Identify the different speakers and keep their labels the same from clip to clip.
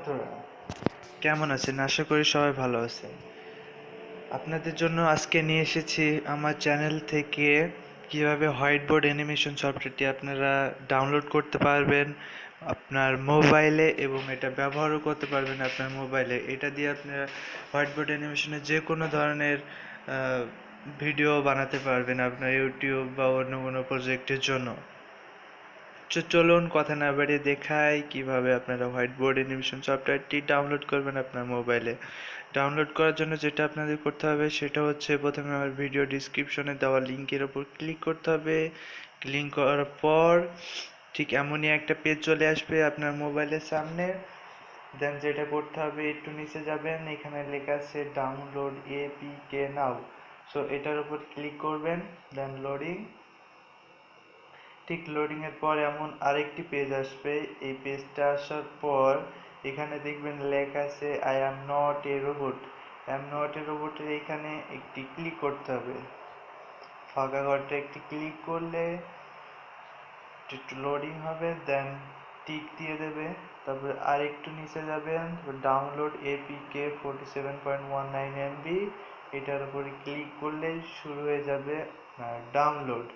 Speaker 1: ছাত্ররা কেমন আছেন? আশা করি সবাই ভালো আছেন আপনাদের জন্য আজকে নিয়ে এসেছি আমার চ্যানেল থেকে কীভাবে হোয়াইট বোর্ড অ্যানিমেশন সফটওয়্যারটি আপনারা ডাউনলোড করতে পারবেন আপনার মোবাইলে এবং এটা ব্যবহারও করতে পারবেন আপনার মোবাইলে। এটা দিয়ে আপনারা হোয়াইট বোর্ড অ্যানিমেশনের যে কোনো ধরনের ভিডিও বানাতে পারবেন আপনার ইউটিউব বা অন্য কোনো প্রজেক্টের জন্য। চলুন কথা না বাড়িয়ে দেখাই কীভাবে আপনারা হোয়াইট বোর্ড অ্যানিমেশন সফটওয়্যারটি ডাউনলোড করবেন আপনার মোবাইলে ডাউনলোড করার জন্য যেটা আপনাদের করতে হবে সেটা হচ্ছে প্রথমে আমার ভিডিও ডিসক্রিপশনে দেওয়া লিঙ্কের ওপর ক্লিক করতে হবে। ক্লিক করার পর ঠিক এমনই একটা পেজ চলে আসবে আপনার মোবাইলের সামনে। দেন যেটা করতে হবে একটু নিচে যাবেন, এখানে লেখা আছে ডাউনলোড এপিকে নাও সো এটার উপর ক্লিক করবেন দেন লোডিং ঠিক লোডিং এর পর এমন আরেকটি পেজ আসবে। এই পেজটা আসার পর এখানে দেখবেন লেখা আছে I am not a robot I am not a রোবটের এখানে একটি ক্লিক করতে হবে। ফাঁকা ঘরটা একটি ক্লিক করলে একটু লোডিং হবে দেন টিক দিয়ে দেবে। তারপরে আর একটু নিচে যাবেন download APK forty seven point one nine MB এটার উপরে ক্লিক করলেই শুরু হয়ে যাবে ডাউনলোড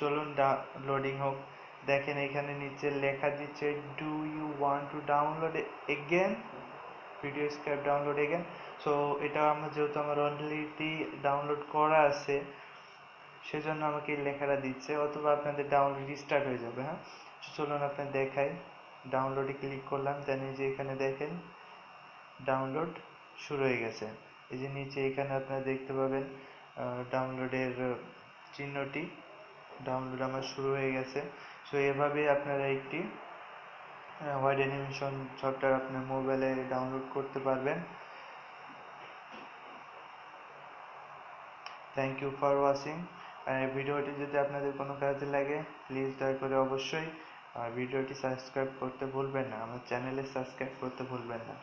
Speaker 1: চলুন লোডিং হোক। দেখেন এখানে নিচে লেখা দিচ্ছে do you want to download again VideoScribe download again so এটা আমার যেহেতু আমার অলরেডি ডাউনলোড করা আছে, সেজন্য আমাকে এই লেখাটা দিচ্ছে। অথবা আপনাদের ডাউনলোড রিস্টার্ট হয়ে যাবে হ্যাঁ? চলুন আপনার দেখাই। ডাউনলোডে ক্লিক করলাম এই যে এখানে দেখেন ডাউনলোড শুরু হয়ে গেছে। এই যে নিচে এখানে আপনারা দেখতে পাবেন ডাউনলোডের চিহ্নটি। ডাউনলোড আমার শুরু হয়ে গেছে। সো এভাবেই আপনারা একটি হোয়াইট অ্যানিমেশন সফটওয়্যার আপনার মোবাইলে ডাউনলোড করতে পারবেন। থ্যাংক ইউ ফর ওয়াচিং আর ভিডিওটি যদি আপনাদের কোনো কাজে লাগে প্লিজ দয়া করে অবশ্যই, আর ভিডিওটি সাবস্ক্রাইব করতে ভুলবেন না। আমার চ্যানেলে সাবস্ক্রাইব করতে ভুলবেন না।